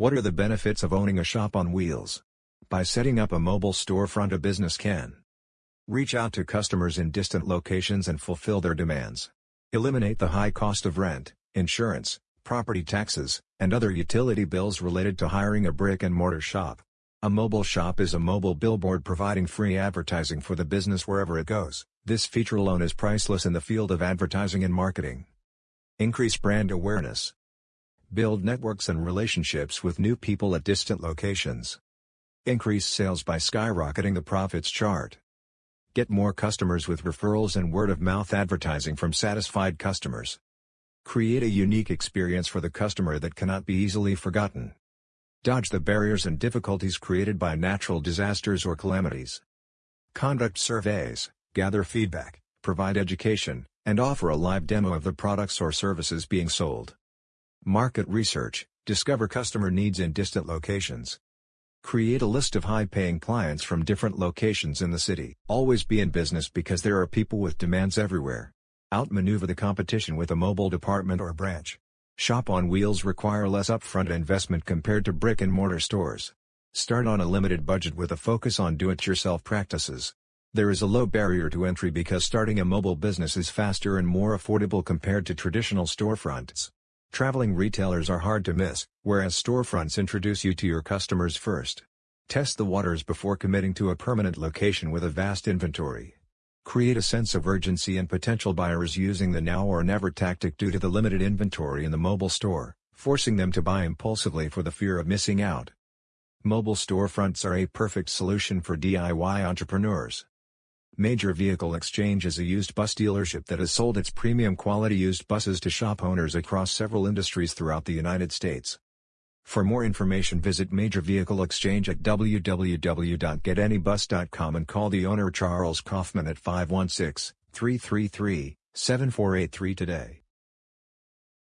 What are the benefits of owning a shop on wheels? By setting up a mobile storefront a business can reach out to customers in distant locations and fulfill their demands. Eliminate the high cost of rent, insurance, property taxes, and other utility bills related to hiring a brick-and-mortar shop. A mobile shop is a mobile billboard providing free advertising for the business wherever it goes. This feature alone is priceless in the field of advertising and marketing. Increase brand awareness. Build networks and relationships with new people at distant locations. Increase sales by skyrocketing the profits chart. Get more customers with referrals and word-of-mouth advertising from satisfied customers. Create a unique experience for the customer that cannot be easily forgotten. Dodge the barriers and difficulties created by natural disasters or calamities. Conduct surveys, gather feedback, provide education, and offer a live demo of the products or services being sold. Market research, discover customer needs in distant locations. Create a list of high-paying clients from different locations in the city. Always be in business because there are people with demands everywhere. Outmaneuver the competition with a mobile department or branch. Shop on wheels require less upfront investment compared to brick-and-mortar stores. Start on a limited budget with a focus on do-it-yourself practices. There is a low barrier to entry because starting a mobile business is faster and more affordable compared to traditional storefronts. Traveling retailers are hard to miss, whereas storefronts introduce you to your customers first. Test the waters before committing to a permanent location with a vast inventory. Create a sense of urgency and potential buyers using the now or never tactic due to the limited inventory in the mobile store, forcing them to buy impulsively for the fear of missing out. Mobile storefronts are a perfect solution for DIY entrepreneurs. Major Vehicle Exchange is a used bus dealership that has sold its premium quality used buses to shop owners across several industries throughout the United States. For more information visit Major Vehicle Exchange at www.getanybus.com and call the owner Charles Kaufman at 516-333-7483 today.